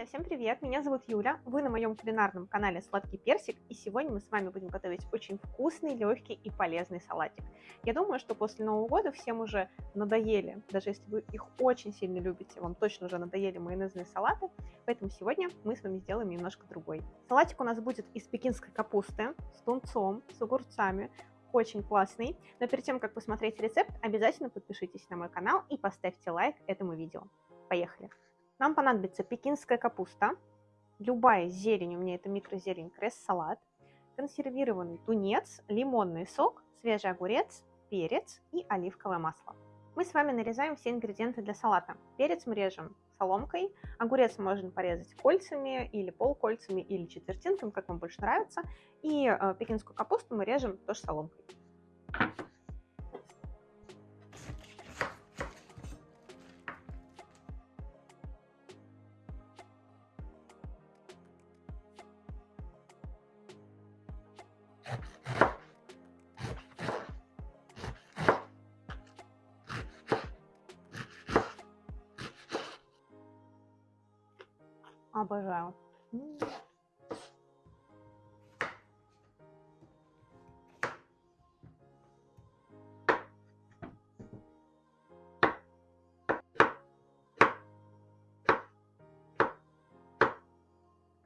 Друзья, всем привет! Меня зовут Юля, вы на моем кулинарном канале Сладкий Персик, и сегодня мы с вами будем готовить очень вкусный, легкий и полезный салатик. Я думаю, что после Нового года всем уже надоели, даже если вы их очень сильно любите, вам точно уже надоели майонезные салаты, поэтому сегодня мы с вами сделаем немножко другой. Салатик у нас будет из пекинской капусты, с тунцом, с огурцами, очень классный. Но перед тем, как посмотреть рецепт, обязательно подпишитесь на мой канал и поставьте лайк этому видео. Поехали! Нам понадобится пекинская капуста, любая зелень, у меня это микрозелень, кресс-салат, консервированный тунец, лимонный сок, свежий огурец, перец и оливковое масло. Мы с вами нарезаем все ингредиенты для салата. Перец мы режем соломкой, огурец можно порезать кольцами или полкольцами или четвертинками, как вам больше нравится. И э, пекинскую капусту мы режем тоже соломкой. Обожаю.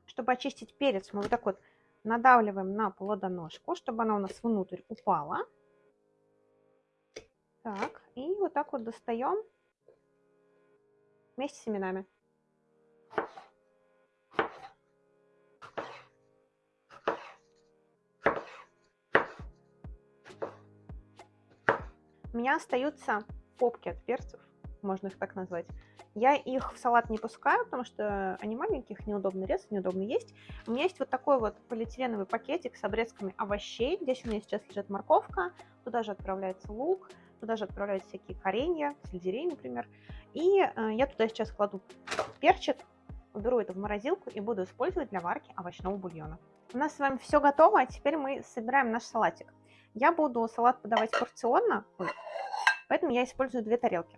Чтобы очистить перец, мы вот так вот надавливаем на плодоножку, чтобы она у нас внутрь упала. Так, и вот так вот достаем вместе с семенами. У меня остаются попки от перцев, можно их так назвать. Я их в салат не пускаю, потому что они маленькие, их неудобно резать, неудобно есть. У меня есть вот такой вот полиэтиленовый пакетик с обрезками овощей. Здесь у меня сейчас лежит морковка, туда же отправляется лук, туда же отправляются всякие коренья, сельдерей, например. И э, я туда сейчас кладу перчик, уберу это в морозилку и буду использовать для варки овощного бульона. У нас с вами все готово, а теперь мы собираем наш салатик. Я буду салат подавать порционно, поэтому я использую две тарелки.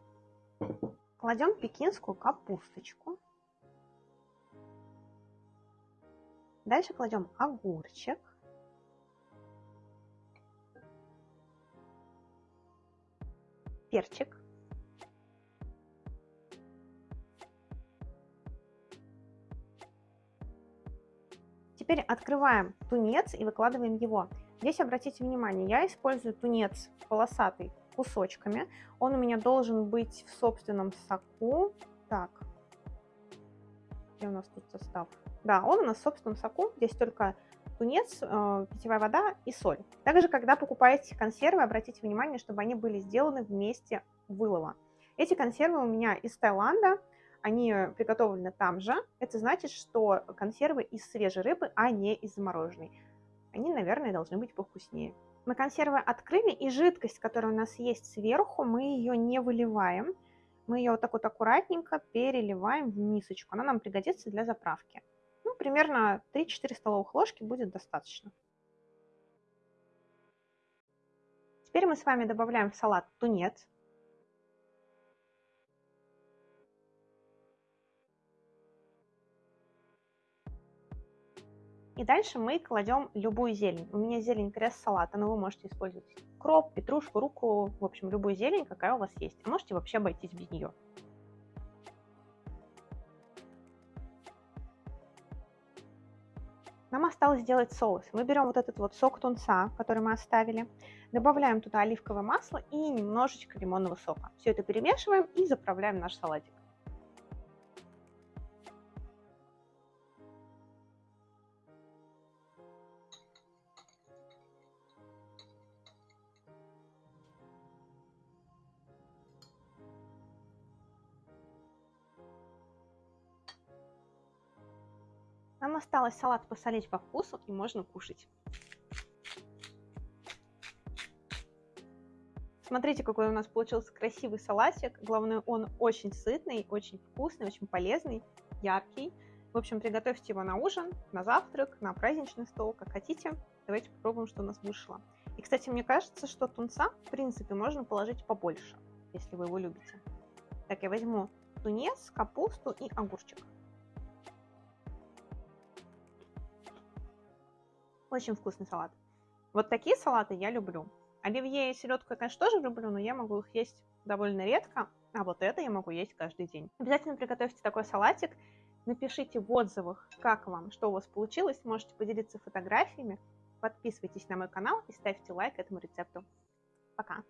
Кладем пекинскую капусточку. Дальше кладем огурчик. Перчик. Теперь открываем тунец и выкладываем его. Здесь обратите внимание, я использую тунец полосатый кусочками. Он у меня должен быть в собственном соку. Так, где у нас тут состав? Да, он у нас в собственном соку. Здесь только тунец, э, питьевая вода и соль. Также, когда покупаете консервы, обратите внимание, чтобы они были сделаны вместе вылова. Эти консервы у меня из Таиланда, они приготовлены там же. Это значит, что консервы из свежей рыбы, а не из замороженной они, наверное, должны быть повкуснее. Мы консервы открыли, и жидкость, которая у нас есть сверху, мы ее не выливаем. Мы ее вот так вот аккуратненько переливаем в мисочку. Она нам пригодится для заправки. Ну, примерно 3-4 столовых ложки будет достаточно. Теперь мы с вами добавляем в салат тунец. И дальше мы кладем любую зелень. У меня зелень крест-салата, но вы можете использовать кроп, петрушку, руку, в общем, любую зелень, какая у вас есть. Можете вообще обойтись без нее. Нам осталось сделать соус. Мы берем вот этот вот сок тунца, который мы оставили, добавляем туда оливковое масло и немножечко лимонного сока. Все это перемешиваем и заправляем наш салатик. Нам осталось салат посолить по вкусу и можно кушать. Смотрите, какой у нас получился красивый салатик. Главное, он очень сытный, очень вкусный, очень полезный, яркий. В общем, приготовьте его на ужин, на завтрак, на праздничный стол, как хотите. Давайте попробуем, что у нас вышло. И, кстати, мне кажется, что тунца, в принципе, можно положить побольше, если вы его любите. Так, я возьму тунец, капусту и огурчик. Очень вкусный салат. Вот такие салаты я люблю. Оливье и селедку я, конечно, тоже люблю, но я могу их есть довольно редко, а вот это я могу есть каждый день. Обязательно приготовьте такой салатик, напишите в отзывах, как вам, что у вас получилось, можете поделиться фотографиями, подписывайтесь на мой канал и ставьте лайк этому рецепту. Пока!